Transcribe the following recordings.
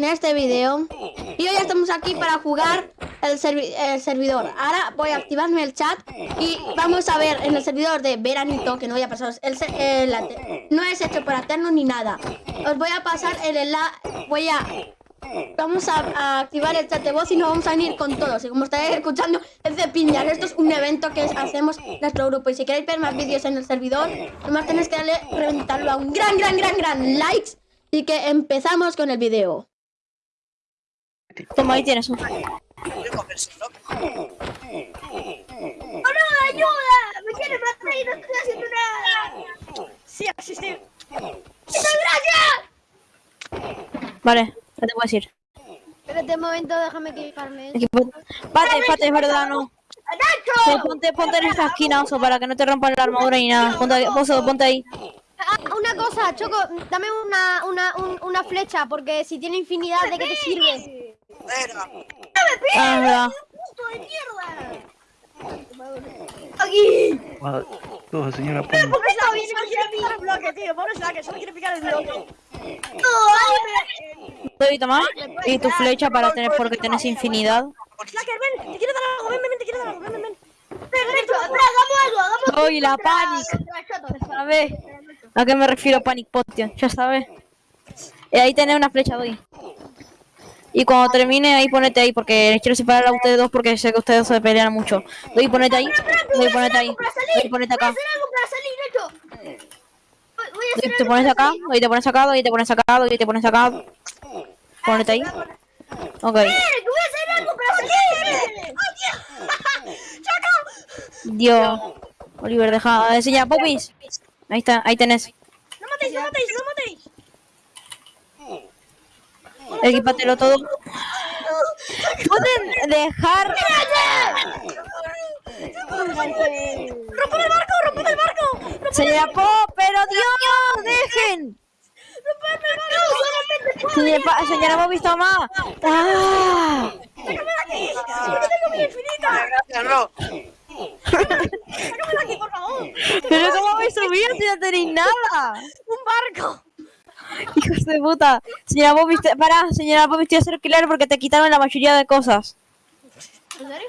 en este video Y hoy estamos aquí para jugar el, servidor Ahora voy a activarme el chat Y vamos a ver en el servidor de veranito Que no voy a pasar el, No es hecho para hacernos ni nada Os voy a pasar el enlace Voy a Vamos a, activar el chat de voz y nos vamos a unir con todos. Y como estáis escuchando, es de piñas. Esto es un evento que hacemos nuestro grupo. Y si queréis ver más vídeos en el servidor, nomás tenéis que darle, reventarlo a un gran, gran, gran, gran likes. Y que empezamos con el video. Toma, ahí tienes un... ¡Oh, no! ¡Ayuda! ¡Me quieren matar y no estoy haciendo nada! Sí, existe. ¡Gracias! Vale. ¿Qué te puedo decir? Espérate un momento, déjame quitarme. Pate, pate, es verdad, no. Sí, ponte, ponte en esta esquina, oso, para que no te rompan la armadura ni nada. Ponte oso, ponte ahí. Ah, una cosa, Choco, dame una, una, una flecha, porque si tiene infinidad, ¿de qué te sirve? Ah. ¡Aquí! Todo, señora. ¿Por qué está bien? Solo quiere picar el bloque, tío. Pobre que solo quiere picar el bloque. Tomar y tu flecha para tener porque tienes infinidad. Slacker, ven, te quiero dar algo, ven, ven, te quiero dar algo, ven, ven, ven. Perfecto, hagamos algo, hagamos algo. La panic. ¿Sabes? ¿A qué me refiero panic potion? Ya sabes. Eh, ahí tenés una flecha, doy. Y cuando termine ahí ponete ahí porque quiero separar a ustedes dos porque sé que ustedes se pelean mucho. Doy ponete ahí. Doy ponete ahí. Doy ponete acá. Te pones acá, y te pones acá, y te pones acá, y te pones acá. Ponete ahí. Ok. Dios. Oliver, deja de enseñar popis. Ahí está, ahí tenés. No matéis, no matéis, no matéis. Equipatelo todo. Pueden dejar. ¡Rompo el barco! ¡Rompo el barco! Señora Pop, pero Dios, dejen. Señora, señora Bobby, toma. ¡Ah! ¡Sácame de aquí! ¡No tengo mi infinita! Gracias, Ro. ¡Sácame de aquí, por favor! Pero ¿cómo vais a subir si no tenéis nada? ¡Un barco! Hijos de puta. Señora Bobby, te... para, señora Bobby, estoy a hacer claro porque te quitaron la mayoría de cosas. ¿En serio?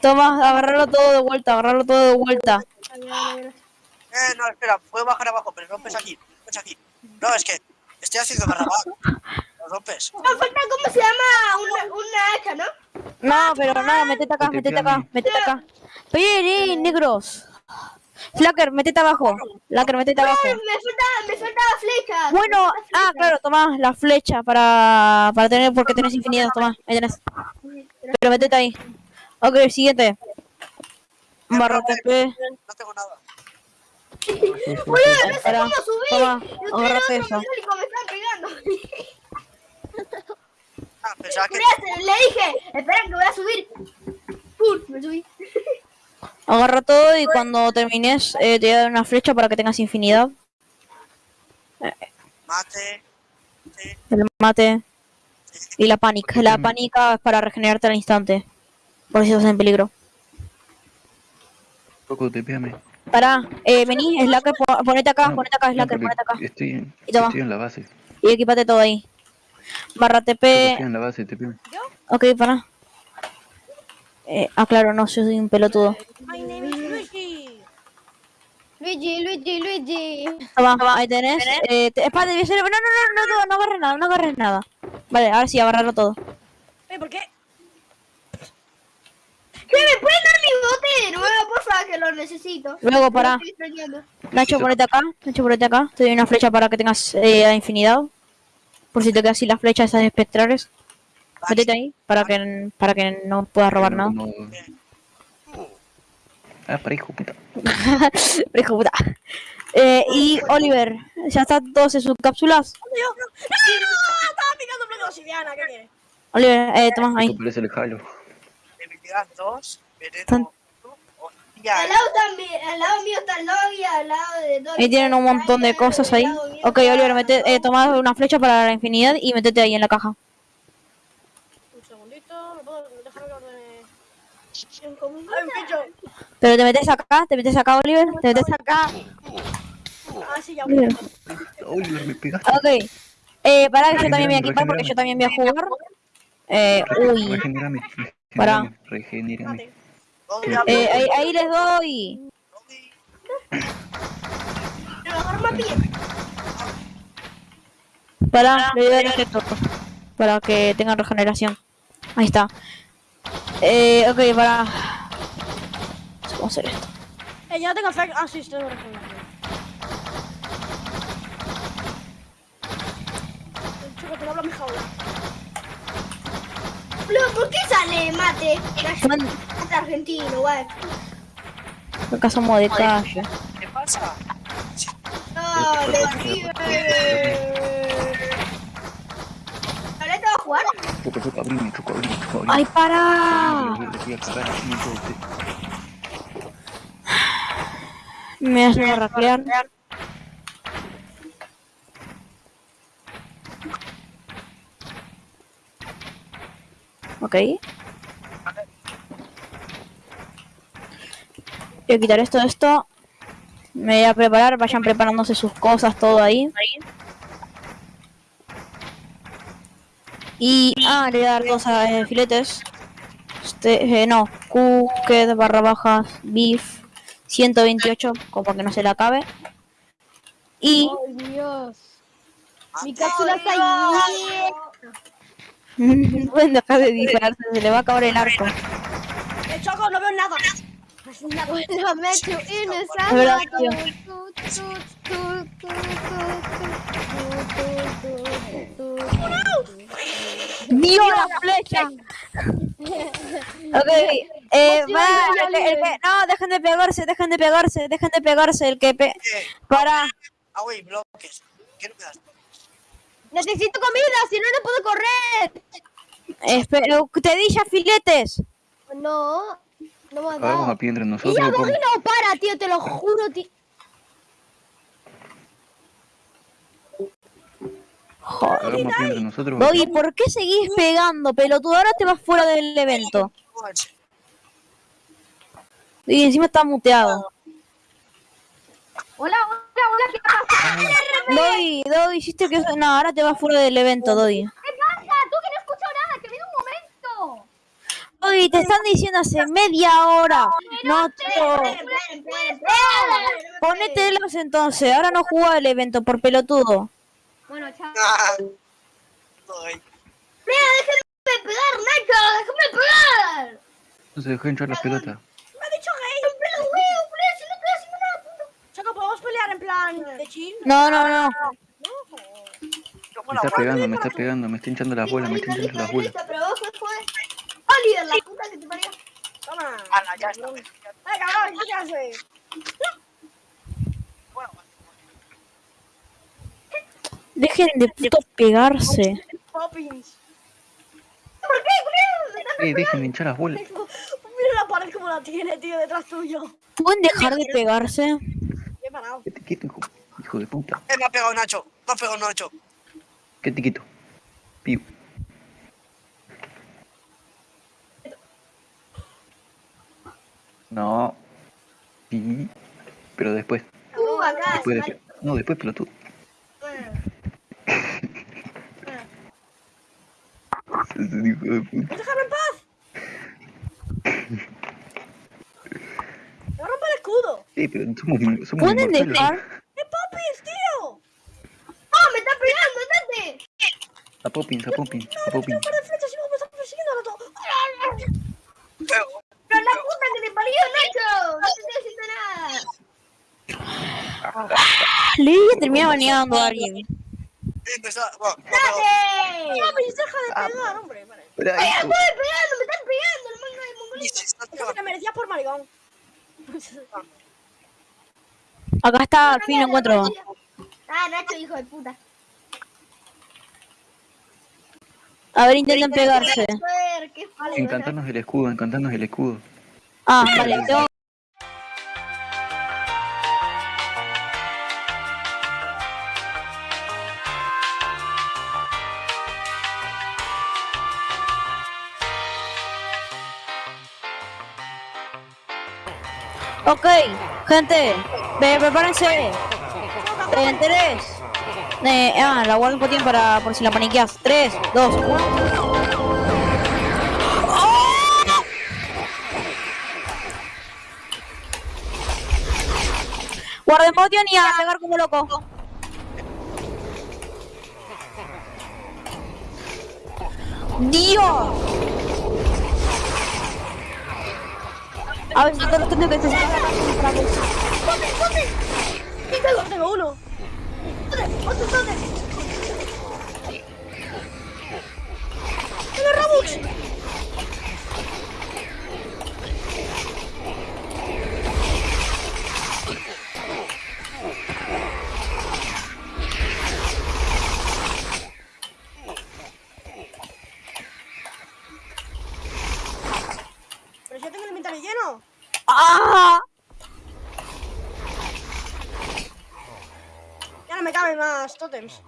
Toma, agarrarlo todo de vuelta, agarrarlo todo de vuelta. Eh, no, espera, puedo bajar abajo, pero rompes aquí, rompes aquí. No, es que estoy haciendo barrabás. Lo rompes. Nos falta, ¿cómo se llama? Una, una hacha, ¿no? No, pero no, metete acá, metete acá, metete acá. Oye, negros. Flacker, metete abajo. Flacker, metete abajo. Me falta, me falta flecha. Bueno, ah, claro, toma la flecha para, para tener, porque tenés infinidad, toma, ahí tenés. Pero metete ahí. Ok, siguiente. Barra TP. No tengo nada. Oye, no sé cómo subir. toma, agárrate eso. me están pegando. Ah, pensaba que... Espérate, le dije, espera que voy a subir. Pum, me subí. Agarra todo y cuando termines eh, te voy a dar una flecha para que tengas infinidad. Mate. Sí. El mate. Y la panic. La pánica es para regenerarte al instante. Por si estás en peligro. Poco, te píame. Pará, eh, vení, Slacker, ponete acá, ponete acá, Slacker, ponete acá. Estoy en, Y toma. estoy en la base. Y equipate todo ahí. Barra TP. Estoy en la base, píame. Ok, pará. Eh, ah, claro, no, yo soy un pelotudo. My name is Luigi. Luigi, Luigi, Luigi. Ahí tenés. Eh, te, espérate, voy a hacer- no, no, no, no, no, no agarres nada, no agarres nada. Vale, ahora sí, agarrarlo todo. ¿Eh, ¿Por qué? ¿Qué me pueden dar mi bote de nuevo, por favor, que lo necesito? Luego, extrañando. Nacho, ponete acá. Nacho, ponete acá. Te doy una flecha para que tengas eh, a infinidad. Por si te quedas sin las flechas esas espectrales. Métete ahí para que, para que no puedas robar nada. No- Ah, para hijo puta. Pero hijo puta. Eh, y Oliver, ¿ya están todos en sus cápsulas? ¡No! Estaba picando de obsidiana, ¿qué quieres? Oliver, eh, toma ahí. Parece el halo. Debilidad 2, veneno Tan- 1, hostia. Al lado también, al lado mío está el lobby, al lado de Dobby Ahí tienen un montón de cosas ahí. Ok, Oliver, mete, eh, toma una flecha para la infinidad y métete ahí en la caja. Un segundito, me puedo dejar que ordene. ¡Ay, un bicho! Pero te metes acá, te metes acá, Oliver, te metes acá. Ah, sí, ya. Oliver. Oliver, me pegaste. Ok. Eh, pará que yo también voy a Regenerame, equipar porque regenerame. yo también voy a jugar. Eh, uy. Regenérame, Pará. ¿Dónde Eh, ahí, ahí les doy. Pará, le voy a dar. Para que tengan regeneración. Ahí está. Eh, ok, para. ¿Cómo hacer esto? Eh, no tengo efecto. Ah, sí, estoy. Chico, te hablo mi jaula. ¿por qué sale mate? Mate argentino, guay. acá somos de calle. ¿Qué pasa? No, de ¿Ahora abrime. ¡Ay, para! Le voy a cagar así en todo usted. Me hacen a raclear. Ok. Voy a quitar esto de esto. Me voy a preparar, vayan preparándose sus cosas, todo ahí. Y, ah, le voy a dar cosas, eh, filetes. Este, eh, no, Cooked barra bajas beef 128, como que no se le acabe. Y Ay, Dios. Mi cápsula está ahí. pueden dejar de dispararse, se le va a acabar el arco. Eh, Choco, no veo nada. Bueno, me echo ¡Dio la flecha! ok, eh, va, el que- el no, dejen de pegarse, dejen de pegarse, dejen de pegarse, el que pe... ¿Qué? Para, Ah, güey, bloques. ¿Qué no me das? Necesito comida, si no, no puedo correr. espera, te di ya filetes. No, no me ha Hagamos dado. a pie entre Y nosotros. ya no para, tío, te lo juro, tío. Nosotros. Doggy, ¿por qué seguís pegando, pelotudo? Ahora te vas fuera del evento. Y encima está muteado. Hola, hola, hola, ¿qué pasa? Doggy, Doggy, hiciste que... No, ahora te vas fuera del evento, Doggy. ¿Qué pasa? Tú que no escucho nada, que viene un momento. Doggy, te están diciendo hace media hora. No, esperen, esperen. Ponételos entonces. Ahora no juega el evento por pelotudo. Bueno, chao. Ah. Ay, Mira, déjenme pegar, Nacho, déjenme pegar. No se dejó hinchar las pelotas. Me ha dicho gay. Rompe los huevos, boludo, si no estoy haciendo nada, puto. Choco, ¿podemos pelear en plan de chill? No, no, no. Me la está pegando, me está pegando, me está hinchando las bolas, me está hinchando las bolas. Oliver, la puta que te parió. Toma. Ala, ya está. Eh, cabrón, ¿qué haces? Dejen de puto pegarse. Poppins. ¿Por qué, boludo? Eh, dejen de hinchar las bolas. Mira la pared como la tiene, tío, detrás tuyo. ¿Pueden dejar de pegarse? Bien parado. ¿Qué te quieto, hijo? Hijo de puta. eh, me ha pegado Nacho. Me ha pegado Nacho. ¿Qué te quito? Piu. No. Sí. Pero después. Tú acá, Después de... No, después pelotudo. Hijo de puta. ¡Déjame en paz! ¡Me rompe el escudo! Sí, pero somos, somos ¿Pueden dejar? ¡Es Poppins, tío! ¡Oh, me está pegando, date! A Poppins, a Poppins, a Poppins. ¡Un par de flechas me están persiguiendo ahora todo! Pero, ¡Pero la puta que te parió, Nacho! No te estoy haciendo nada. Le a terminar baneando a alguien. Me está... Bueno, me ha pegado. ¡Date! ¡Poppins, deja de pegar, hombre! Vale. Pero ¡Me estoy pegando, me están pegando, el manga de Y mongolito! se está Eso pegando. te merecías por maricón. Acá está, al fin lo encuentro. Ah, Nacho, hijo de puta. A ver, intenten pegarse. Encantarnos el escudo, encantarnos el escudo. Ah, vale, tengo... Ok, gente, prepárense. En tres, Eh, ah, la Warden Potion para por si la paniqueas. 3, 2, 1. Warden Potion y a pegar como loco. ¡Dios! A ver, no tengo que te Tengo, tengo uno. ¿Dónde? ¿Otro dónde? ¡Tengo Robux! Más tótems.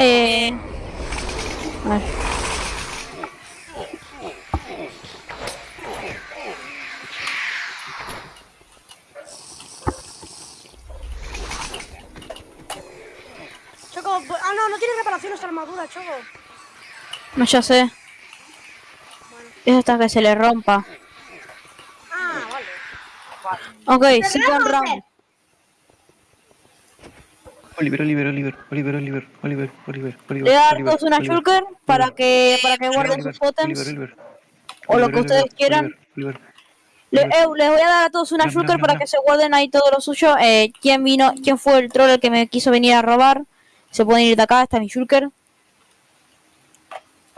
Eh... A ver. No, ya sé. Es hasta que se le rompa. Ah, vale. Ok, second round. Oliver, Oliver, Oliver, Oliver, Oliver, Oliver, Oliver, Oliver. Le da a Oliver, todos una shulker para que para que guarden Oliver, sus totems. Oliver, Oliver. o lo que ustedes quieran. Oliver, Oliver. Le- eu, les voy a dar a todos una No, no, shulker no, para no. que se guarden ahí todo lo suyo. Eh, ¿Quién vino? ¿Quién fue el troll el que me quiso venir a robar? Se pueden ir de acá, está mi shulker.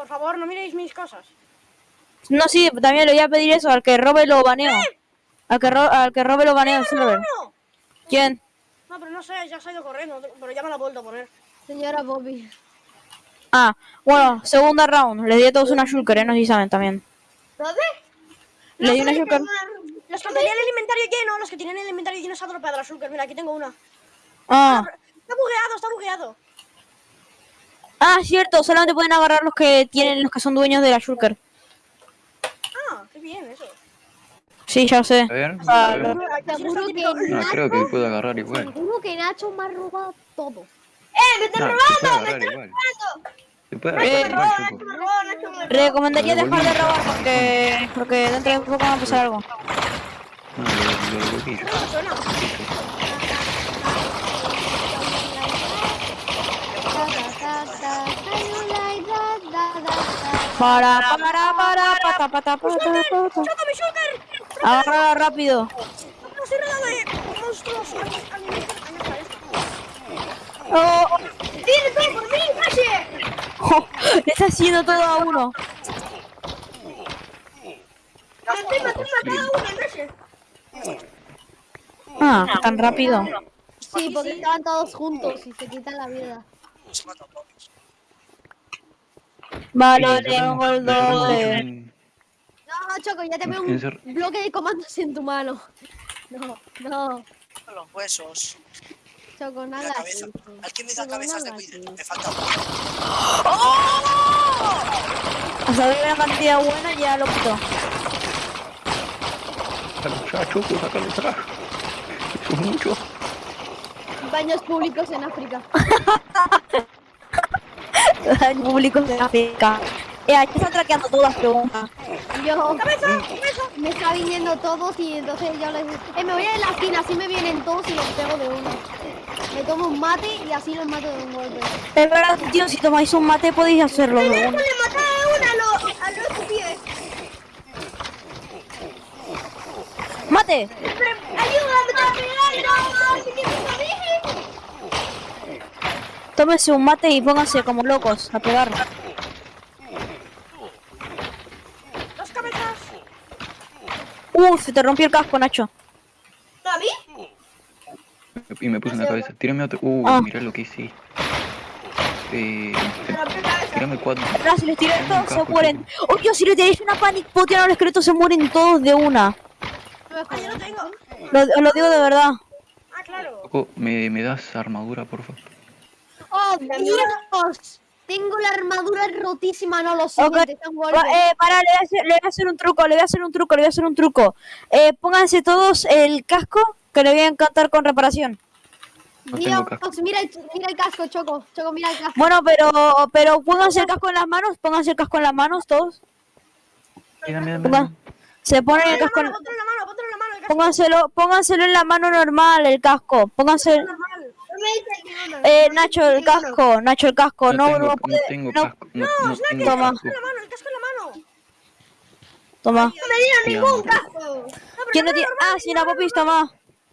Por favor, no miréis mis cosas. No, sí, también le voy a pedir eso, al que robe lo baneo. Al que, ro- al que robe lo baneo server. ¡No! ¿Quién? No, pero no sé, ya se ha ido corriendo, pero ya me la ha vuelto a poner. Señora Bobby. Ah, bueno, segunda round. Les di a todos una shulker, eh, no sé si saben también. ¿Dónde? Le di una shulker. Los que tenían el inventario lleno, los que tienen el inventario lleno se ha dropeado la shulker. Mira, aquí tengo una. Ah, Está bugueado, está bugueado. Ah, cierto, solamente pueden agarrar los que tienen, los que son dueños de la shulker. Ah, qué bien eso. Sí, ya sé. A ver, Ah, a ver. Seguro que No, Nacho, creo que puedo agarrar igual. seguro que Nacho me ha robado todo. No, se puede agarrar igual. Se puede Eh, agarrar igual, Choco. Recomendaría dejar de robar porque, porque dentro de poco va a pasar algo. No, lo, lo. No suena. Da, da, da, da, how you like that, da, da, da. Para, para, para, pata, pata, pata. Agárrala rápido. No estoy rodeado de monstruos alienígenas. Oh, ¡Tiene todo por mí, Nashi! oh, le está haciendo todo a uno. A Nashi. Ah, tan rápido. Sí, porque estaban todos juntos y se quitan la vida. Se mata a todos. Vale, Sí, tengo el cerramos doble. en- No, Choco, ya te veo un bloque de comandos en tu mano. No, no, Los huesos. Choco, nada. la cabeza. así. ¿Al que me da cabezas de así. Me falta uno. Hasta ver una cantidad buena ya lo quito. Sácalo ya, Choco, sácalo. Eso es mucho. Baños públicos en África. Públicos de África. Eh, aquí están traqueando todas las preguntas. Yo, me está viniendo todos y entonces yo les eh, me voy a la esquina, así me vienen todos y los pego de uno. Me tomo un mate y así los mato de un golpe. Es verdad, tío, si tomáis un mate podéis hacerlo de uno. Le maté a uno a los a los pies. ¡Mate! Ayúdame pegar, no, que me Tómese un mate y pónganse como locos a pegar. Dos cabezas. Uh, se te rompió el casco, Nacho. ¿A mí? Y me puse en la cabeza. Tírame otro. Uh, Ah. mira lo que hice. Eh, tírame cuatro. Ahora, si les tiro esto, Un se mueren. Oh, Dios, si le tiráis una panic potion a los esqueletos, se mueren todos de una. Ah, yo lo tengo. Lo, os lo digo de verdad. Ah, claro. Choco, ¿me, ¿me das armadura, por favor? ¡Oh, Dios! Tengo la armadura rotísima, no lo sé. Ok, va- eh, para, le voy, a hacer, le voy a hacer un truco, le voy a hacer un truco, le voy a hacer un truco. Eh, pónganse todos el casco que le voy a encantar con reparación. No Dios, mira el, mira el casco, Choco. Choco, mira el casco. Bueno, pero, pero pónganse el casco en las manos, pónganse el casco en las manos todos. Mira, mira, mira. se ponen el casco en, en la mano, ponte en la mano. el casco pónganselo, pónganselo en la mano normal, el casco. Pónganse, eh, Nacho, el casco, Nacho, el casco. No No, tengo, no, no puede- tengo no, casco. No, no tengo Toma. casco. En la mano, el casco en la mano. toma. No me Sí, ningún casco. ¿Quién no tiene? Ah, sí, la popis, toma.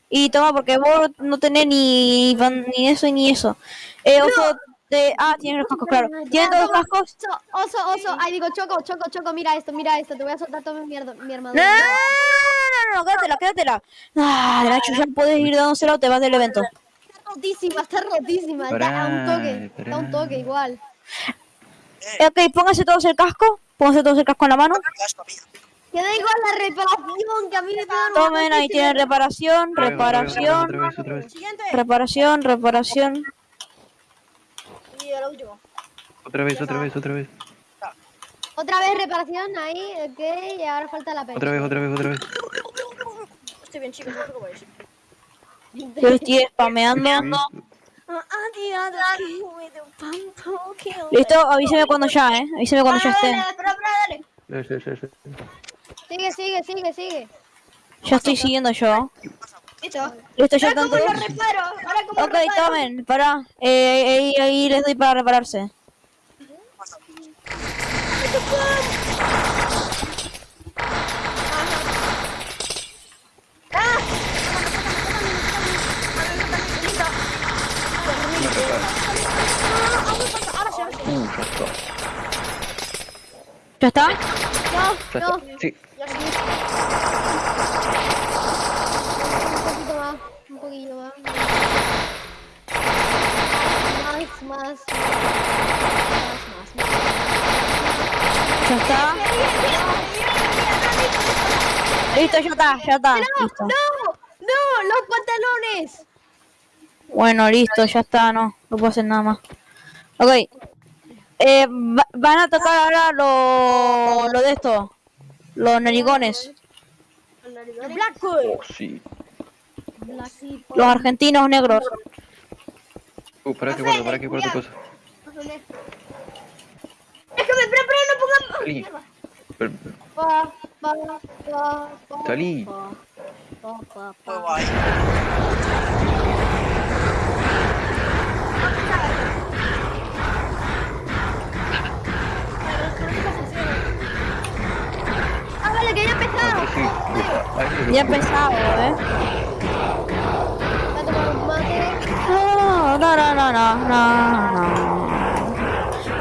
Y toma, porque vos no tenés ni, ni eso ni eso. Eh, oso, de... Ah, tienes los cascos, claro. ¿Tienes todos los cascos? Oso, oso. Ay, digo, Choco, Choco, Choco, mira esto, mira esto. Te voy a soltar toda mi, mierda, mi No, armadura. no, no, no, no, no, quédatela, quédatela. Ah, Nacho, ya puedes ir dándosela o te vas del evento. Está rotísima, está rotísima. Pará, da un toque. pará. Da un toque igual. Eh, ok, pónganse todos el casco. Pónganse todos el casco en la mano. Que da igual la reparación, que a mí me quedan Tomen, ahí tienen reparación, reparación, reparación, reparación. Y el último. otra vez, otra vez, otra vez. Otra vez reparación, ahí, ok. Y ahora falta la pena. Otra vez, otra vez, otra vez. Estoy bien, chicos, no os preocupéis. Yo estoy spameando. Listo, avíseme cuando ya, eh. Avíseme cuando ya esté. Espera, espera, dale. Sí, sí, sí, sí. Sigue, sigue, sigue, sigue. Ya estoy siguiendo yo. Listo. Listo, ya están todos. reparo? Ok, tomen, pará. Eh, ahí, ahí les doy para repararse. Ya está. ¿Ya está? Ya está. Sí. Un poquito más, un más. Más, más. Más, más, ¿Ya está? Listo, ya está, ya está. Listo. ¡No! ¡No! ¡Los pantalones! Bueno, listo, ya está, no. No puedo hacer nada más. Ok. Eh, va- van a tocar ahora lo, lo de esto. Los narigones. Oh, sí. Los argentinos negros. Uh, para que guardo, para que guardo cosas. Déjame, espera, espera, no pongan. Pero- Salí. Ya. Sí, sí. Empezado, ¿eh? No, no, no, no, no, no.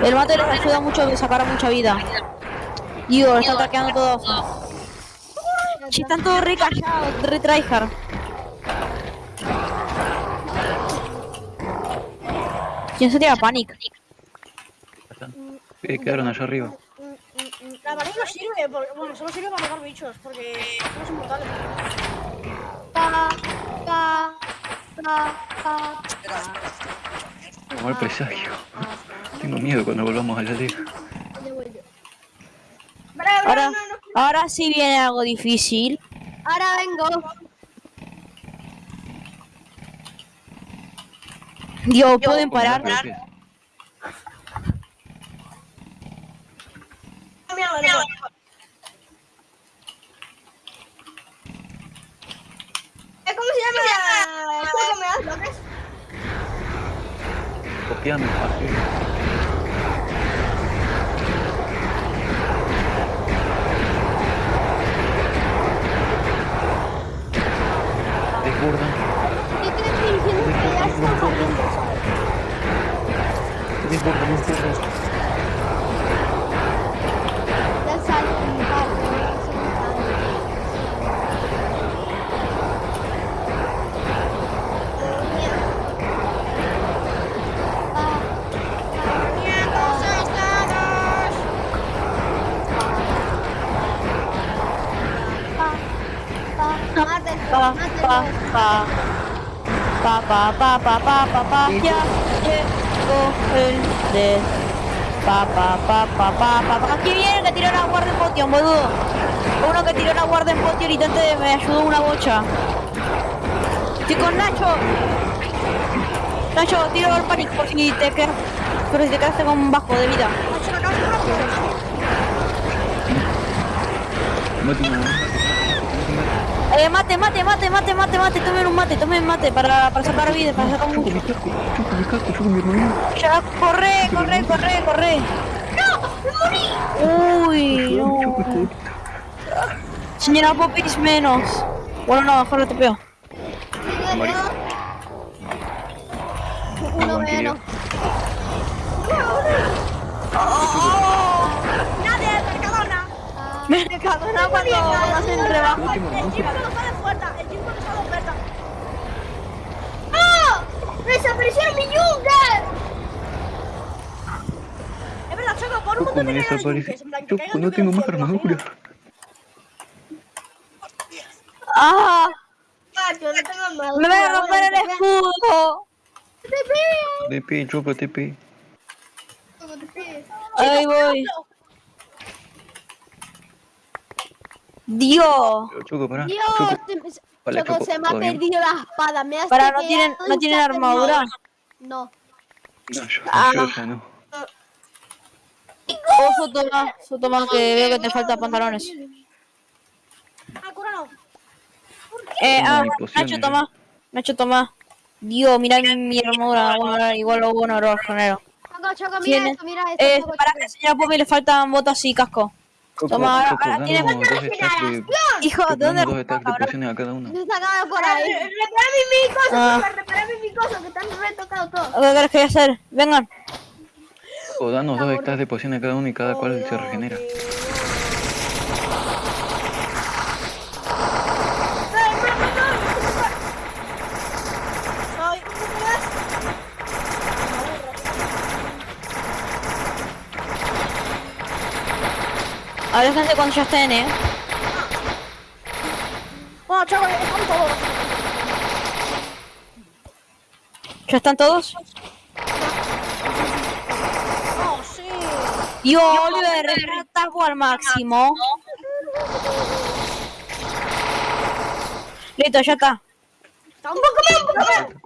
El mate les ayuda mucho a sacar mucha vida. Digo, está traqueando todo. Si están todos re callados, re tryhard. ¿Quién se tira panic? Eh, quedaron allá arriba. La varilla no sirve, porque, bueno, solo sirve para matar bichos, porque somos inmortales. Pa, pa, pa, pa. Espera, espera. Mal presagio. Tengo miedo cuando volvamos a la liga. Ahora, ahora sí viene algo difícil. Ahora vengo. Dios, ¿pueden parar? Pero ¿qué? ¿Cómo se llama? el juego que me das bloques? Copiame. así. Desbordan. Yo te estoy diciendo que ya están saliendo, ¿sabes? Desbordan, desbordan. Ya salen un par, ya son un par. Pa, pa, pa, pa, pa, pa, pa. Ya llegó el de. Pa, pa, pa, pa, pa, pa. Aquí viene que tiró la guardia en potion, boludo. Uno que tiró la guardia en potion y tente me ayudó una bocha. Estoy con Nacho. Nacho, tiro el panic por si te quedas. Pero si te quedaste con bajo de vida. Nacho, me acabas de rápido. Mate uno, mate. Eh, mate, mate, mate, mate, mate, mate, tomen un mate, tomen mate para, para sacar vida, para sacar hermano. Ya, corre, corre, corre, corre. Uy, Choco, no. choco. Señora Popis menos. Bueno, no, mejor lo tepeo. Uno menos. Nadie, Mercadona. Me recadona cuando hacen rebaja. Último, El no está de oferta. El no oferta. ¡Ah! ¡Desaparecieron mi yunque! Es verdad, Choco, por un montón me de Choco, caigan no tengo más armadura. ¡Ah! No tengo. ¡Me voy a romper el escudo! TP, choco, TP. Ahí voy. Dios. Choco, pará. Dios, Choco, se- Vale, Choco, Choco, se me ha todo bien. perdido la espada. Me has Para, no tienen, no tienen armadura. perdido. No. No, yo, Ah. yo ya no. Oh, Sotoma, Sotoma, que veo que te faltan pantalones. Ah. Eh, ah, Nacho, toma. Nacho, toma. Dios, mira mi, armadura. Bueno, ahora igual lo bueno, lo genero. Choco, Choco, mira esto, mira esto. Eh, para que señora Pomi le faltan botas y casco. Toma, ahora- ahora tiene- danos dos stacks de... Hijo, Choco, ¿de dónde dos stacks de pociones a cada uno. Se sacaba por ahí. Repara mi cosas, Ah. repara mi cosas, que están retocados todos. ¿Qué querés que voy a hacer? Vengan. O danos dos stacks de pociones a cada uno y cada cual se regenera. Soy un más. Aléjense cuando ya estén, eh. Bueno, Choco, están todos. ¿Ya están todos? Oh, sí. Dios, Oliver, tapo al máximo. Listo, ya está. Está un poco menos, un poco menos.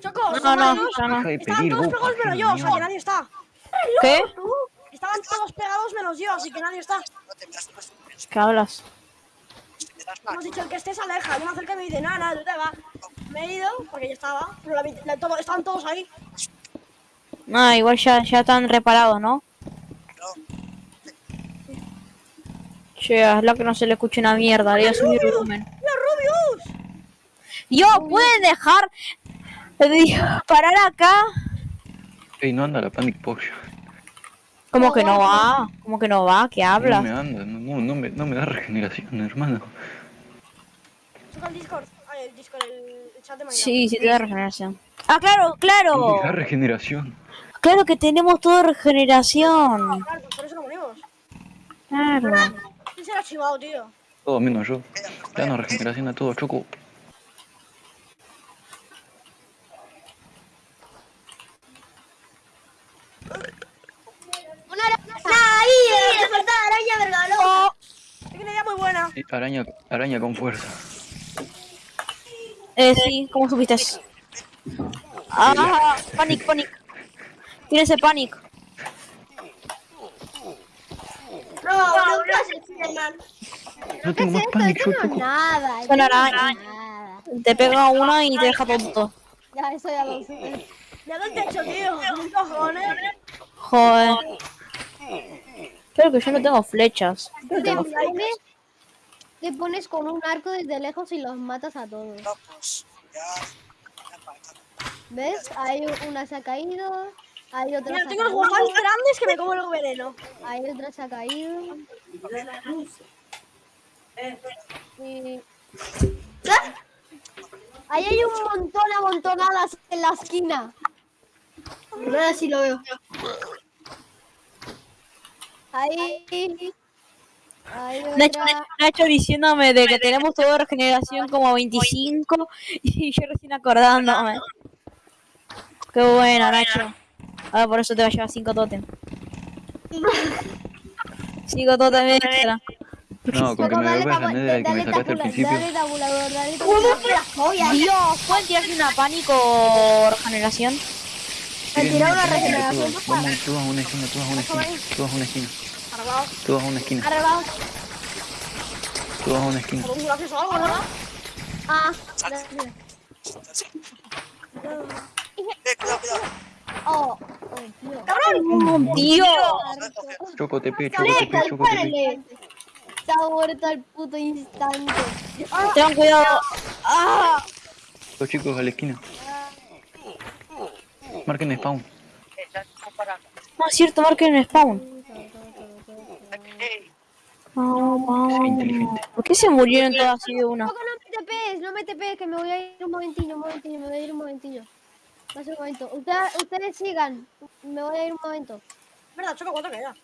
Choco, No, no, ya no. Estaban todos pegados menos yo, o sea que nadie está. ¿Qué? Estaban todos pegados menos yo, así que nadie está. No te me puesto ¿Qué hablas? me das has dicho el que estés aleja. Yo me acerqué y me dice, nada, nada, tú te vas. Me he ido porque ya estaba, pero la, la- todo- estaban todos ahí. Ah, igual ya, ya están reparados, ¿no? Che, hazla que no se le escuche una mierda, le voy a subir el volumen. ¡Mira, Rubius! Yo, ¿pueden dejar de parar acá? Ey, no anda la Panic Potion. ¿Cómo que no va? ¿Cómo que no va? ¿Qué No hablas? me anda, no, no, no me, no me da regeneración, hermano. Choco el Discord. Ay, el Discord, el, el chat de Minecraft. Sí, sí te da regeneración. Ah, claro, No claro. me da regeneración. Claro que tenemos todo regeneración. Claro, por eso no morimos. Claro. ¿Quién será chivado, tío? Todo menos yo. Danos regeneración a todos, Choco. Una ¡Ahí! ¡Te falta araña, vergalo! Tengo una idea muy buena. Sí, Araña, araña con fuerza. Eh, sí, ¿cómo supiste? Ah, panic, panic. Tiene ese panic. No, nunca se No tengo más Panic, yo, no es Choco. nada. Son no es arañas. nada. Te pega una y te deja tonto. Ya, eso ya lo sé. Ya del techo, tío. ¿Qué cojones? Joder. Creo que yo no tengo flechas. Te pones, te pones con un arco desde lejos y los matas a todos. Pues. ¿Ves? Hay una se ha caído. Hay otra Mira, se ha tengo los guajados grandes que me como el veneno. Hay otra se ha caído. Y... Ahí hay un montón amontonadas en la esquina. A ver si lo veo. Ahí. Nacho. Nacho diciéndome de que tenemos toda regeneración como 25 y yo recién acordándome. Qué buena, Nacho. Ahora por eso te va a llevar 5 totem. 5 totem extra. No, con que me dale devuelvas la nether que me sacaste al principio. Dale tabulador, dale tabulador. Dios, ¿pueden tirarse una pánico regeneración? Tiren tirar una regeneración. Vamos todos a una esquina, todos a una esquina, todos a una esquina, Arreglado. todos a una esquina, Arreglados. todos a una esquina. Ah, Sí. Cuidado, cuidado. oh, oh, Dios. ¡Oh, Dios! Choco TP, choco TP, choco TP. Se ha muerto al puto instante. Tengan cuidado. ¡Ah! Los chicos a la esquina. Marquen spawn. No es cierto, marquen spawn. Inteligente. ¿Por qué se murieron todas así de una? No me TPs, no me TPs, que me voy a ir un momentillo, un momentillo, me voy a ir un momentillo. Va a ser un momento. Ustedes, ustedes sigan, me voy a ir un momento. ¿Verdad, Choco? ¿Cuánto queda?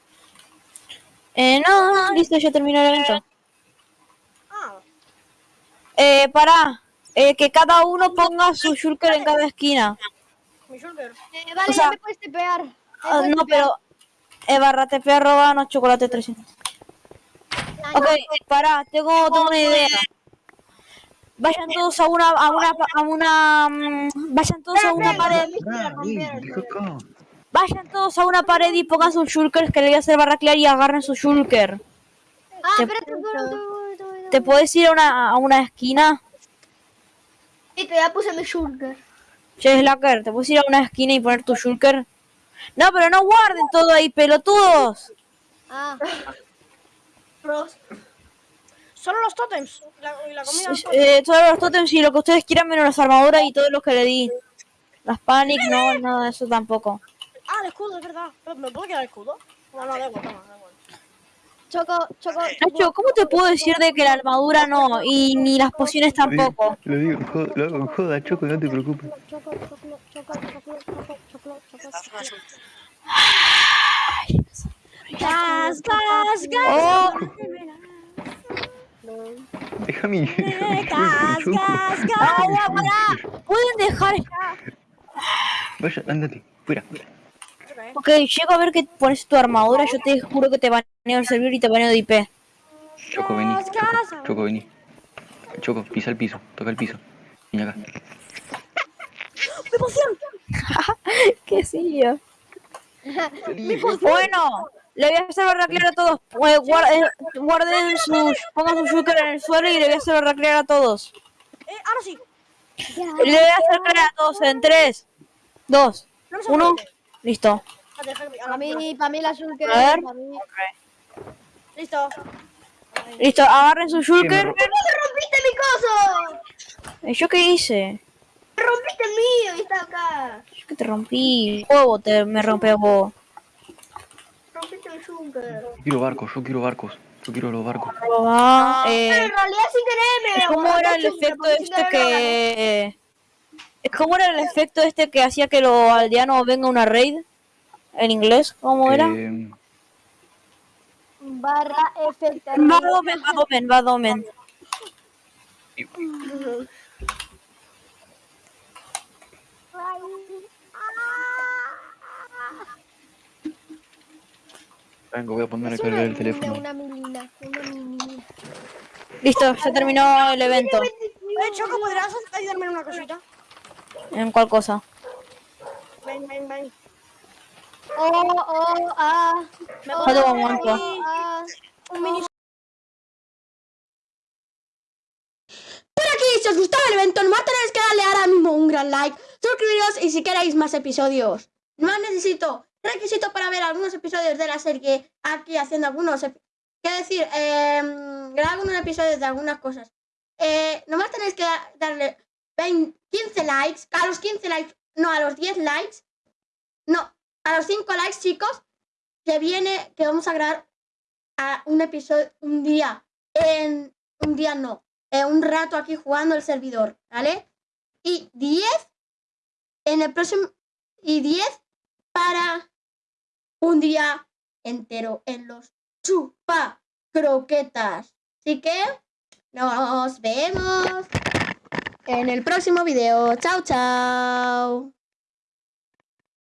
Eh, no, listo, ya terminó el evento. Ah, Eh, pará. Eh, que cada uno ponga su shulker en cada esquina. Mi shulker. Eh, vale, O sea- ya me puedes tepear. Ah, no, tepear. pero... Eh, barra TP arroba no chocolate 300. Ok, pará, tengo, tengo una idea. Vayan todos a una, a una, a una, mm, vayan todos a una pared, Ah, vayan todos a una pared y pongan sus shulkers que le voy a hacer barra clear y agarren su shulker. Ah, te- espérate. ¿Te puedes ir a una, a una esquina? Listo, ya puse mi shulker. Che, Slacker, ¿te puedes ir a una esquina y poner tu shulker? No, pero no guarden todo ahí, pelotudos. Ah, Solo los totems y la, y la comida. Eh, todos los totems y lo que ustedes quieran menos las armaduras y todos los que le di. Las panic, no, nada de eso tampoco. Ah, el escudo, es verdad. ¿Me puedo quedar el escudo? No, no, da igual, toma, da igual. Choco, Choco, Nacho, ¿cómo te puedo decir de que la armadura no y ni las pociones tampoco? Lo digo, lo hago en joda, Choco, no te preocupes. Choco, Choco, Choco, Choco, Choco, Choco, Choco. Gas, gas, gas. Oh, Déjame. déjame Gas, gas, gas. agua, pará. ¿Pueden dejar ya? Vaya, ándate, fuera. Ok, llego a ver que pones tu armadura, yo te juro que te baneo el servidor y te baneo de IP. Choco, vení. Choco, Choco, vení. Choco, pisa el piso, toca el piso. Vení acá. ¿Qué sí yo? Bueno, le voy a hacer barra clear a todos. Eh, guar- eh, guarden sus, pongan su shulker en el suelo y le voy a hacer barra clear a todos. Eh, ahora sí. Le voy a hacer clear a todos en 3, 2, No me 1. sorprende. Listo. Para ah, mí, para mí la shulker. A ver. Listo. Listo, agarren su shulker. ro- ¡Rompiste mi coso! ¿Yo qué hice? ¡Rompiste el mío! Y está acá. Que te rompí. Huevo te me rompe vos. Rompiste el shulker. Yo quiero barcos, yo quiero barcos. Yo quiero los barcos. Ah, Pero eh, en realidad sin querer me ¿Cómo era el efecto este que... ¿Cómo era el efecto este que hacía que los aldeanos venga a una raid? ¿En inglés? ¿Cómo era? Eh, Barra efecto. Vadomen, vadomen, vadomen. Vengo, voy a poner a cargar el teléfono. Una milina, una milina. Listo, ya terminó el evento. Eh, Choco, ¿podrías ayudarme en una cosita? ¿En cuál cosa? Ven, ven, ven. Oh, oh, ah. Me Oh, Falta un momento. ah. Un mini Por aquí, si os gustaba el evento, nomás tenéis que darle ahora mismo un gran like, suscribiros y si queréis más episodios. No necesito requisito para ver algunos episodios de la serie aquí haciendo algunos. ¿Qué decir? Eh, grabar algunos episodios de algunas cosas. Eh, nomás tenéis que da- darle 20 15 likes. A los 15 likes, no, a los 10 likes. No, a los 5 likes, chicos. Que viene, que vamos a grabar a un episodio, un día. En un día no eh, un rato aquí jugando el servidor, ¿vale? Y 10 en el próximo y 10 para un día entero en los chupa croquetas. Así que nos vemos en el próximo video. Chao, chao.